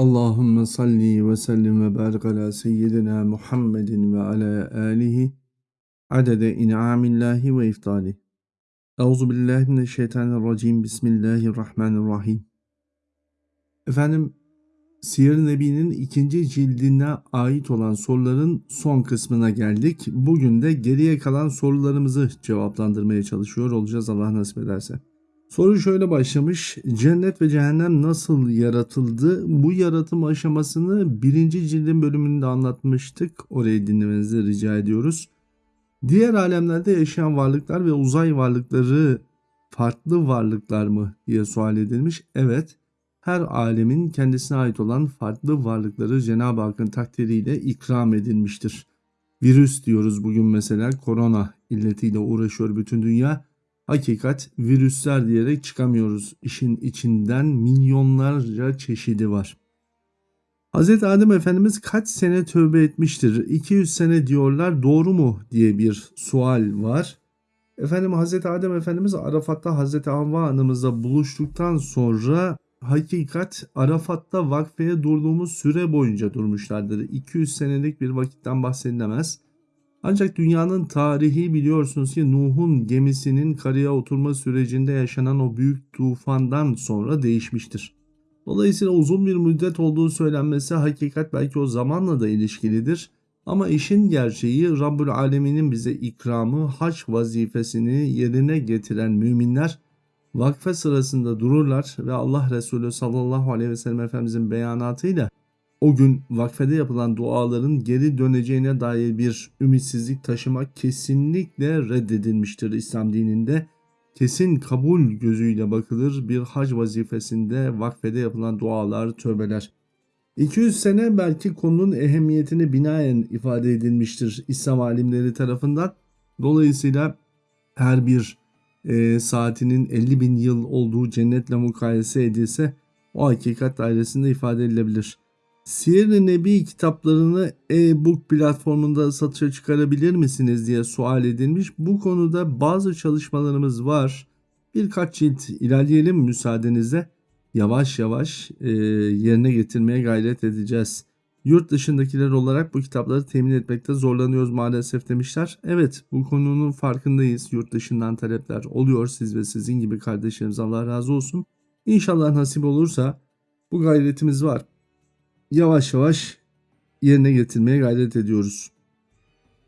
Allahümme salli ve sellim ve barik ala seyyidina Muhammedin ve ala alihi adede in'amillahi ve iftali. Euzu billahi mineşşeytanirracim. Bismillahirrahmanirrahim. Efendim Siyer-i Nebi'nin ikinci cildine ait olan soruların son kısmına geldik. Bugün de geriye kalan sorularımızı cevaplandırmaya çalışıyor olacağız Allah nasip ederse. Soru şöyle başlamış. Cennet ve cehennem nasıl yaratıldı? Bu yaratım aşamasını birinci cildin bölümünde anlatmıştık. Orayı dinlemenizi rica ediyoruz. Diğer alemlerde yaşayan varlıklar ve uzay varlıkları farklı varlıklar mı diye sual edilmiş. Evet, her alemin kendisine ait olan farklı varlıkları Cenab-ı Hakk'ın takdiriyle ikram edilmiştir. Virüs diyoruz bugün mesela korona illetiyle uğraşıyor bütün dünya. Hakikat virüsler diyerek çıkamıyoruz. İşin içinden milyonlarca çeşidi var. Hz. Adem Efendimiz kaç sene tövbe etmiştir? 200 sene diyorlar doğru mu diye bir sual var. Efendim Hz. Adem Efendimiz Arafat'ta Hz. Havva Hanımızla buluştuktan sonra hakikat Arafat'ta vakfeye durduğumuz süre boyunca durmuşlardır. 200 senelik bir vakitten bahsedilemez. Ancak dünyanın tarihi biliyorsunuz ki Nuh'un gemisinin karaya oturma sürecinde yaşanan o büyük tufandan sonra değişmiştir. Dolayısıyla uzun bir müddet olduğu söylenmesi hakikat belki o zamanla da ilişkilidir. Ama işin gerçeği Rabbül Alemin'in bize ikramı haç vazifesini yerine getiren müminler vakfe sırasında dururlar ve Allah Resulü sallallahu aleyhi ve sellem Efendimizin beyanatıyla o gün vakfede yapılan duaların geri döneceğine dair bir ümitsizlik taşımak kesinlikle reddedilmiştir İslam dininde. Kesin kabul gözüyle bakılır bir hac vazifesinde vakfede yapılan dualar, tövbeler. 200 sene belki konunun ehemmiyetini binaen ifade edilmiştir İslam alimleri tarafından. Dolayısıyla her bir e, saatinin 50 bin yıl olduğu cennetle mukayese edilse o hakikat dairesinde ifade edilebilir. Siyer-i Nebi kitaplarını e-book platformunda satışa çıkarabilir misiniz diye sual edilmiş. Bu konuda bazı çalışmalarımız var. Birkaç cilt ilerleyelim müsaadenizle. Yavaş yavaş e, yerine getirmeye gayret edeceğiz. Yurt dışındakiler olarak bu kitapları temin etmekte zorlanıyoruz maalesef demişler. Evet bu konunun farkındayız. Yurt dışından talepler oluyor siz ve sizin gibi kardeşlerimiz Allah razı olsun. İnşallah nasip olursa bu gayretimiz var yavaş yavaş yerine getirmeye gayret ediyoruz.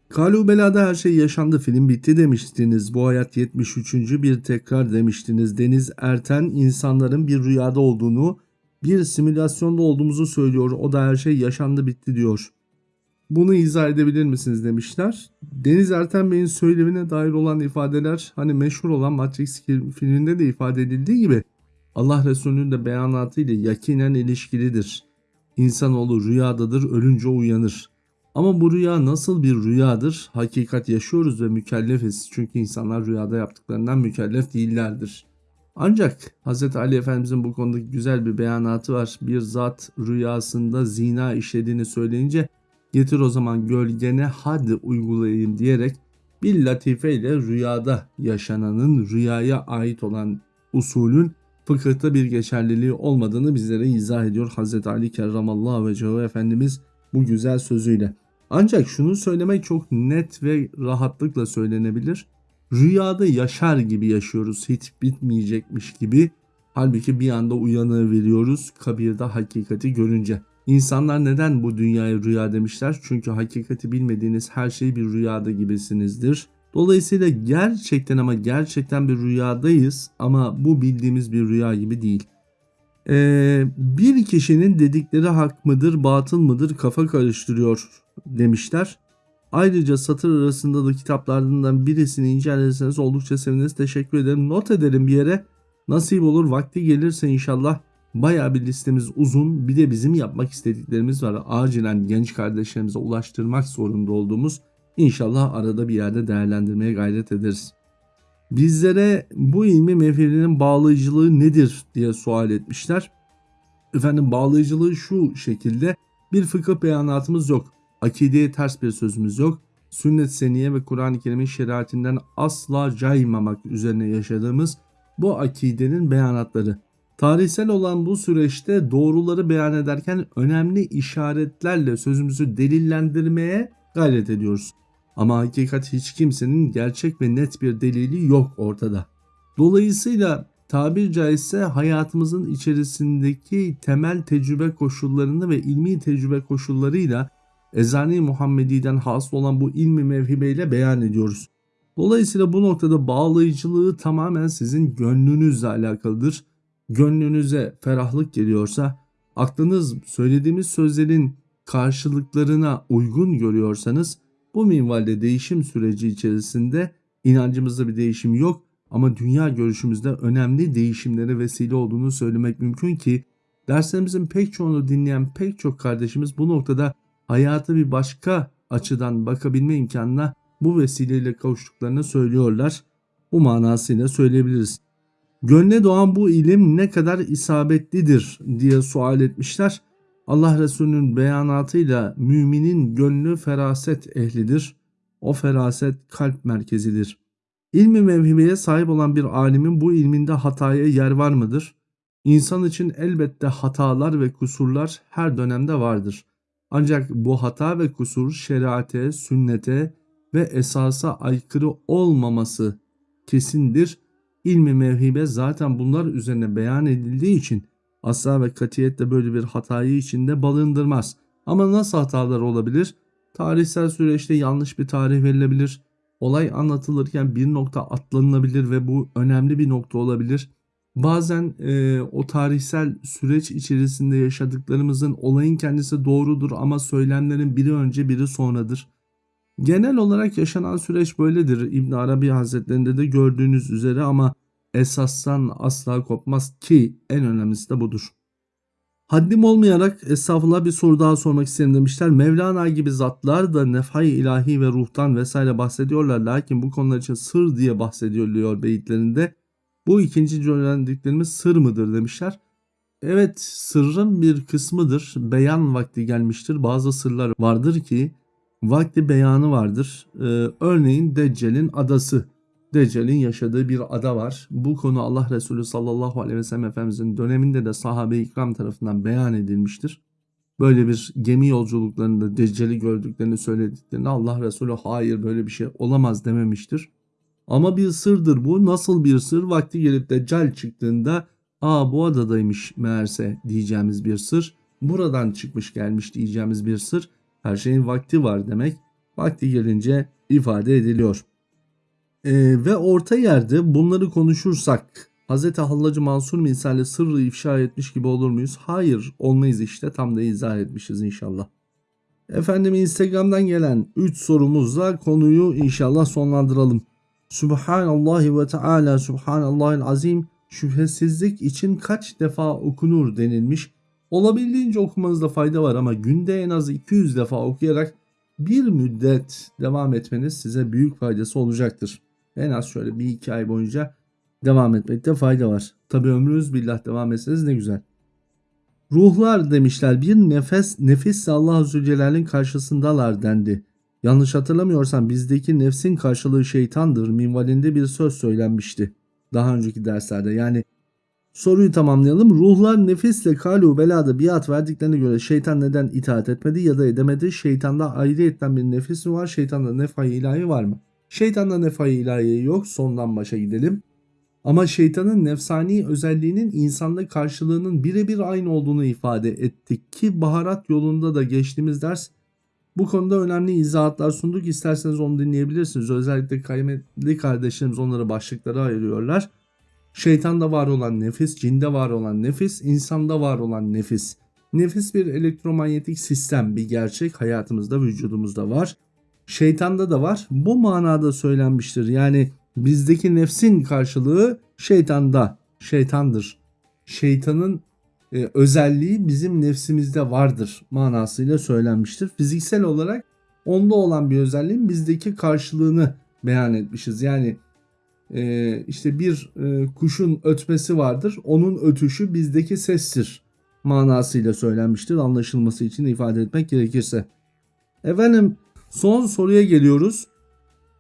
Kalubela'da her şey yaşandı film bitti demiştiniz. Bu hayat 73. bir tekrar demiştiniz. Deniz Erten insanların bir rüyada olduğunu, bir simülasyonda olduğumuzu söylüyor. O da her şey yaşandı bitti diyor. Bunu izah edebilir misiniz demişler. Deniz Erten Bey'in söylemine dair olan ifadeler hani meşhur olan Matrix filminde de ifade edildiği gibi Allah Resulü'nün de beyanatı ile yakinen ilişkilidir. İnsanoğlu rüyadadır, ölünce uyanır. Ama bu rüya nasıl bir rüyadır? Hakikat yaşıyoruz ve mükellefiz. Çünkü insanlar rüyada yaptıklarından mükellef değillerdir. Ancak Hz. Ali Efendimizin bu konuda güzel bir beyanatı var. Bir zat rüyasında zina işlediğini söyleyince getir o zaman gölgene hadi uygulayayım diyerek bir latife ile rüyada yaşananın rüyaya ait olan usulün fıkıhta bir geçerliliği olmadığını bizlere izah ediyor Hz. Ali Kerramallahu ve Efendimiz bu güzel sözüyle. Ancak şunu söylemek çok net ve rahatlıkla söylenebilir. Rüyada yaşar gibi yaşıyoruz hiç bitmeyecekmiş gibi. Halbuki bir anda uyanığı veriyoruz kabirde hakikati görünce. İnsanlar neden bu dünyaya rüya demişler? Çünkü hakikati bilmediğiniz her şey bir rüyada gibisinizdir. Dolayısıyla gerçekten ama gerçekten bir rüyadayız ama bu bildiğimiz bir rüya gibi değil. Ee, bir kişinin dedikleri hak mıdır batıl mıdır kafa karıştırıyor demişler. Ayrıca satır arasında da kitaplardan birisini incelerseniz oldukça seviniriz. Teşekkür ederim. Not edelim bir yere. Nasip olur vakti gelirse inşallah baya bir listemiz uzun. Bir de bizim yapmak istediklerimiz var. Acilen genç kardeşlerimize ulaştırmak zorunda olduğumuz İnşallah arada bir yerde değerlendirmeye gayret ederiz. Bizlere bu ilmi mefilinin bağlayıcılığı nedir diye sual etmişler. Efendim bağlayıcılığı şu şekilde bir fıkıh beyanatımız yok. Akideye ters bir sözümüz yok. Sünnet seniye ve Kur'an-ı Kerim'in şeriatinden asla caymamak üzerine yaşadığımız bu akidenin beyanatları Tarihsel olan bu süreçte doğruları beyan ederken önemli işaretlerle sözümüzü delillendirmeye gayret ediyoruz. Ama hakikat hiç kimsenin gerçek ve net bir delili yok ortada. Dolayısıyla tabir caizse hayatımızın içerisindeki temel tecrübe koşullarını ve ilmi tecrübe koşullarıyla Ezani Muhammedi'den hasıl olan bu ilmi mevhibeyle beyan ediyoruz. Dolayısıyla bu noktada bağlayıcılığı tamamen sizin gönlünüzle alakalıdır. Gönlünüze ferahlık geliyorsa, aklınız söylediğimiz sözlerin karşılıklarına uygun görüyorsanız bu minvalde değişim süreci içerisinde inancımızda bir değişim yok ama dünya görüşümüzde önemli değişimlere vesile olduğunu söylemek mümkün ki derslerimizin pek çoğunu dinleyen pek çok kardeşimiz bu noktada hayatı bir başka açıdan bakabilme imkanına bu vesileyle kavuştuklarını söylüyorlar. Bu manasıyla söyleyebiliriz. Gönle doğan bu ilim ne kadar isabetlidir diye sual etmişler. Allah Resulü'nün beyanatıyla müminin gönlü feraset ehlidir. O feraset kalp merkezidir. İlmi mevhibeye sahip olan bir alimin bu ilminde hataya yer var mıdır? İnsan için elbette hatalar ve kusurlar her dönemde vardır. Ancak bu hata ve kusur şeriate, sünnete ve esasa aykırı olmaması kesindir. İlmi mevhibe zaten bunlar üzerine beyan edildiği için asla ve katiyetle böyle bir hatayı içinde balındırmaz. Ama nasıl hatalar olabilir? Tarihsel süreçte yanlış bir tarih verilebilir. Olay anlatılırken bir nokta atlanılabilir ve bu önemli bir nokta olabilir. Bazen e, o tarihsel süreç içerisinde yaşadıklarımızın olayın kendisi doğrudur ama söylemlerin biri önce biri sonradır. Genel olarak yaşanan süreç böyledir. İbn Arabi Hazretlerinde de gördüğünüz üzere ama esastan asla kopmaz ki en önemlisi de budur. Haddim olmayarak estağfurullah bir soru daha sormak isterim demişler. Mevlana gibi zatlar da nefhay ilahi ve ruhtan vesaire bahsediyorlar. Lakin bu konular için sır diye bahsediliyor beyitlerinde. Bu ikinci öğrendiklerimiz sır mıdır demişler. Evet sırrın bir kısmıdır. Beyan vakti gelmiştir. Bazı sırlar vardır ki vakti beyanı vardır. Ee, örneğin Deccal'in adası. Deccal'in yaşadığı bir ada var. Bu konu Allah Resulü sallallahu aleyhi ve sellem Efendimizin döneminde de sahabe-i ikram tarafından beyan edilmiştir. Böyle bir gemi yolculuklarında Deccal'i gördüklerini söylediklerini Allah Resulü hayır böyle bir şey olamaz dememiştir. Ama bir sırdır bu. Nasıl bir sır? Vakti gelip Deccal çıktığında aa bu adadaymış meğerse diyeceğimiz bir sır. Buradan çıkmış gelmiş diyeceğimiz bir sır. Her şeyin vakti var demek. Vakti gelince ifade ediliyor. Ee, ve orta yerde bunları konuşursak Hz. Hallacı Mansur misali sırrı ifşa etmiş gibi olur muyuz? Hayır olmayız işte tam da izah etmişiz inşallah. Efendim Instagram'dan gelen 3 sorumuzla konuyu inşallah sonlandıralım. Subhanallahi ve Teala Subhanallahil Azim şüphesizlik için kaç defa okunur denilmiş. Olabildiğince okumanızda fayda var ama günde en az 200 defa okuyarak bir müddet devam etmeniz size büyük faydası olacaktır. En az şöyle bir iki ay boyunca devam etmekte fayda var. Tabi ömrünüz billah devam etseniz ne güzel. Ruhlar demişler bir nefes nefis Allah Azze Celle'nin karşısındalar dendi. Yanlış hatırlamıyorsam bizdeki nefsin karşılığı şeytandır minvalinde bir söz söylenmişti. Daha önceki derslerde yani soruyu tamamlayalım. Ruhlar nefisle kalu belada biat verdiklerine göre şeytan neden itaat etmedi ya da edemedi? Şeytanda ayrıyetten bir nefis mi var? Şeytanda nefay ilahi var mı? Şeytanda nefay ilahi yok. Sondan başa gidelim. Ama şeytanın nefsani özelliğinin insanda karşılığının birebir aynı olduğunu ifade ettik ki baharat yolunda da geçtiğimiz ders bu konuda önemli izahatlar sunduk. İsterseniz onu dinleyebilirsiniz. Özellikle kıymetli kardeşlerimiz onları başlıklara ayırıyorlar. Şeytanda var olan nefis, cinde var olan nefis, insanda var olan nefis. Nefis bir elektromanyetik sistem, bir gerçek hayatımızda, vücudumuzda var. Şeytanda da var. Bu manada söylenmiştir. Yani bizdeki nefsin karşılığı şeytanda, şeytandır. Şeytanın e, özelliği bizim nefsimizde vardır manasıyla söylenmiştir. Fiziksel olarak onda olan bir özelliğin bizdeki karşılığını beyan etmişiz. Yani e, işte bir e, kuşun ötmesi vardır. Onun ötüşü bizdeki sestir manasıyla söylenmiştir. Anlaşılması için ifade etmek gerekirse. Efendim son soruya geliyoruz.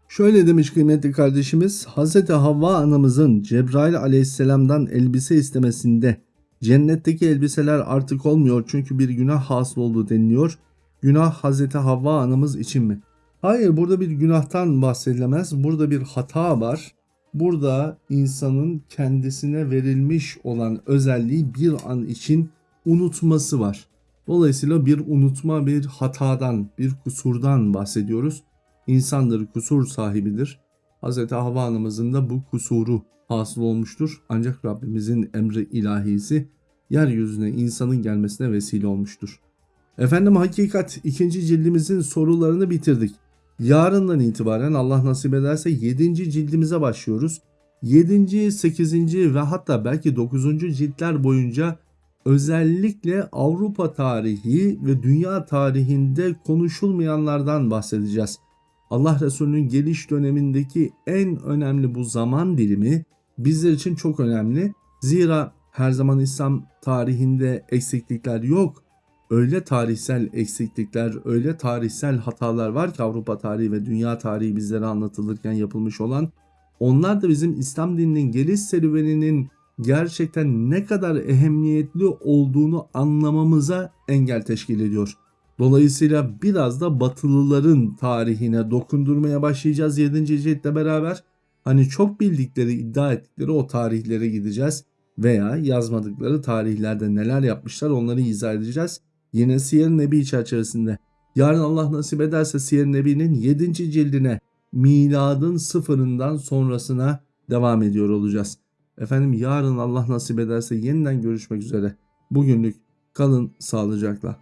Şöyle demiş kıymetli kardeşimiz Hz. Havva anamızın Cebrail aleyhisselamdan elbise istemesinde Cennetteki elbiseler artık olmuyor çünkü bir günah hasıl oldu deniliyor. Günah Hazreti Havva anamız için mi? Hayır burada bir günahtan bahsedilemez. Burada bir hata var. Burada insanın kendisine verilmiş olan özelliği bir an için unutması var. Dolayısıyla bir unutma, bir hatadan, bir kusurdan bahsediyoruz. İnsandır, kusur sahibidir. Hz. Havva anamızın da bu kusuru hasıl olmuştur. Ancak Rabbimizin emri ilahisi yeryüzüne insanın gelmesine vesile olmuştur. Efendim hakikat ikinci cildimizin sorularını bitirdik. Yarından itibaren Allah nasip ederse 7. cildimize başlıyoruz. 7. 8. ve hatta belki 9. ciltler boyunca özellikle Avrupa tarihi ve dünya tarihinde konuşulmayanlardan bahsedeceğiz. Allah Resulü'nün geliş dönemindeki en önemli bu zaman dilimi bizler için çok önemli. Zira her zaman İslam tarihinde eksiklikler yok. Öyle tarihsel eksiklikler, öyle tarihsel hatalar var ki Avrupa tarihi ve dünya tarihi bizlere anlatılırken yapılmış olan. Onlar da bizim İslam dininin geliş serüveninin gerçekten ne kadar ehemmiyetli olduğunu anlamamıza engel teşkil ediyor. Dolayısıyla biraz da Batılıların tarihine dokundurmaya başlayacağız 7. ciltle beraber. Hani çok bildikleri, iddia ettikleri o tarihlere gideceğiz veya yazmadıkları tarihlerde neler yapmışlar onları izah edeceğiz. Yine Siyer Nebi çerçevesinde. Yarın Allah nasip ederse Siyer Nebi'nin 7. cildine miladın sıfırından sonrasına devam ediyor olacağız. Efendim yarın Allah nasip ederse yeniden görüşmek üzere. Bugünlük kalın sağlıcakla.